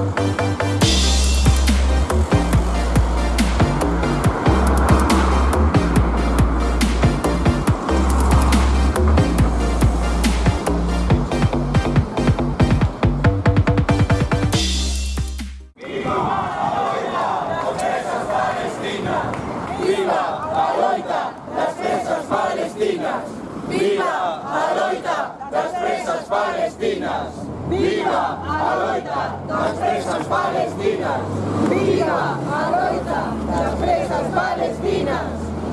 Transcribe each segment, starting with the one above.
Viva Alóita, las presas palestinas. Viva Alóita, las presas palestinas. Viva Alóita, las presas palestinas. Viva a loita das presas palestinas! Viva a loita das presas palestinas!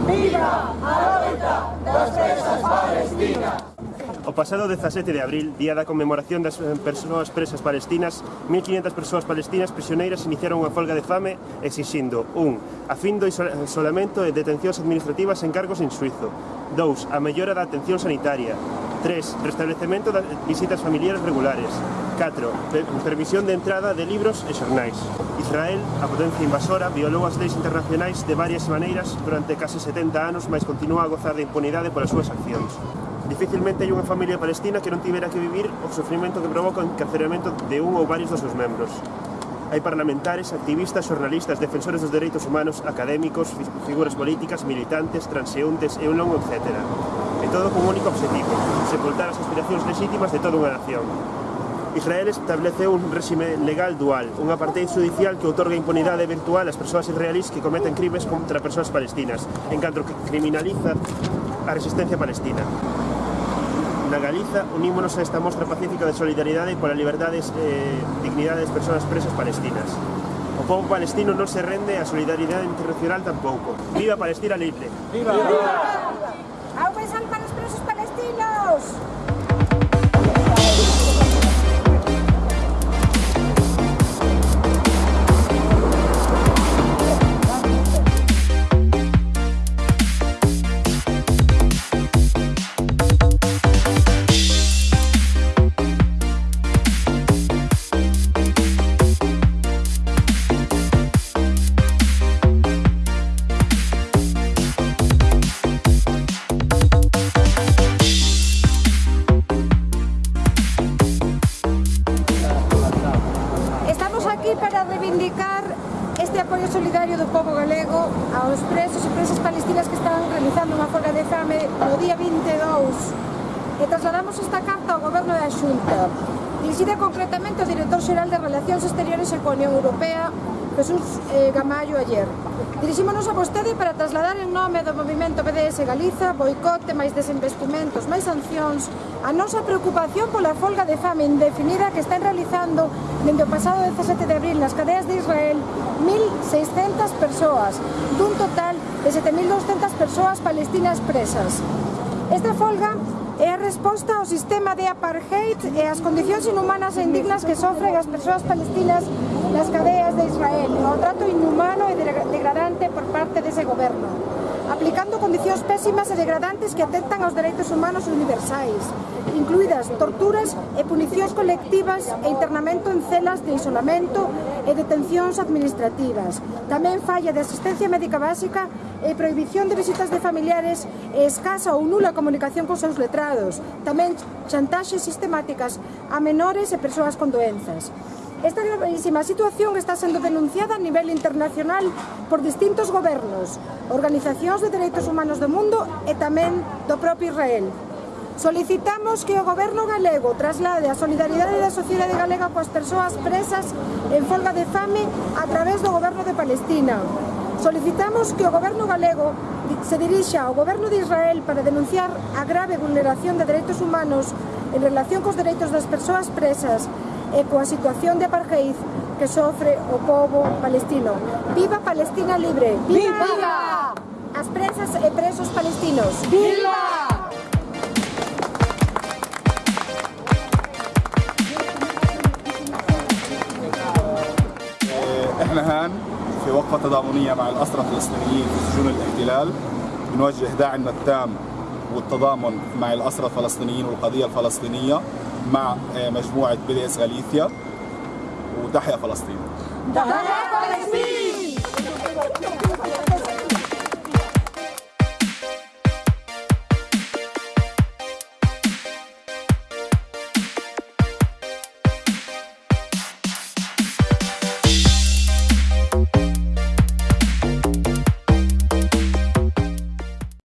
Viva a loita das presas palestinas! O pasado 17 de abril, día da conmemoración das eh, persoas presas palestinas, 1.500 persoas palestinas prisioneiras iniciaron unha folga de fame exixindo 1. A fin do isolamento e detencións administrativas en cargos en Suizo 2. A mellora da atención sanitaria 3. Restablecemento das visitas familiares regulares. 4. Permisión de entrada de libros e xornais. Israel, a potencia invasora, violou as leis internacionais de varias maneiras durante case 70 anos, mas continúa a gozar de impunidade polas súas accións. Dificilmente hai unha familia palestina que non tivera que vivir o sofrimento que provoca o encarceramento de un ou varios dos seus membros. Hai parlamentares, activistas, xornalistas, defensores dos dereitos humanos, académicos, figuras políticas, militantes, transeúntes e un longo etcétera e todo con un único objetivo, sepultar as aspiracións legítimas de toda unha nación. Israel estableceu un réxime legal dual, unha parte judicial que outorga impunidade virtual ás persoas israelís que cometen crimes contra persoas palestinas, en canto que criminaliza a resistencia palestina. Na Galiza, unímonos a esta mostra pacífica de solidaridade pola liberdade e eh, dignidade das persoas presas palestinas. O povo palestino non se rende a solidaridade internacional tampouco. Viva Palestina libre! Viva! Viva! aquí para reivindicar este apoio solidario do povo galego aos presos e presas palestinas que están realizando unha folga de fame no día 22 e trasladamos esta carta ao goberno da Xunta dirigida concretamente ao director xeral de Relacións Exteriores e coa Unión Europea Jesús eh, Gamallo ayer. Dirixímonos a vostede para trasladar en nome do movimento BDS Galiza boicote, máis desinvestimentos, máis sancións A nosa preocupación pola folga de fame indefinida que están realizando dende o pasado 17 de abril nas cadeas de Israel 1.600 persoas, dun total de 7.200 persoas palestinas presas. Esta folga é a resposta ao sistema de apartheid e ás condicións inhumanas e indignas que sofren as persoas palestinas nas cadeas de Israel, ao trato inhumano e degradante por parte dese goberno aplicando condicións pésimas e degradantes que atentan aos dereitos humanos universais, incluídas torturas e punicións colectivas e internamento en celas de isolamento e detencións administrativas. Tamén falla de asistencia médica básica e prohibición de visitas de familiares e escasa ou nula comunicación cos seus letrados. Tamén chantaxes sistemáticas a menores e persoas con doenzas. Esta gravísima situación está sendo denunciada a nivel internacional por distintos gobernos, organizacións de dereitos humanos do mundo e tamén do propio Israel. Solicitamos que o goberno galego traslade a solidaridade da sociedade galega coas persoas presas en folga de fame a través do goberno de Palestina. Solicitamos que o goberno galego se dirixa ao goberno de Israel para denunciar a grave vulneración de dereitos humanos en relación cos dereitos das persoas presas e coa situación de apartheid que sofre o povo palestino. Viva Palestina libre! Viva! As presas e presos palestinos! Viva! إحنا هان في وقفة تضامنية مع الأسرى الفلسطينيين في سجون الاحتلال بنوجه داعمنا التام والتضامن مع الأسرى الفلسطينيين والقضية الفلسطينية مع مجموعة بي إس غاليثيا وتحيا فلسطين. تحيا فلسطين!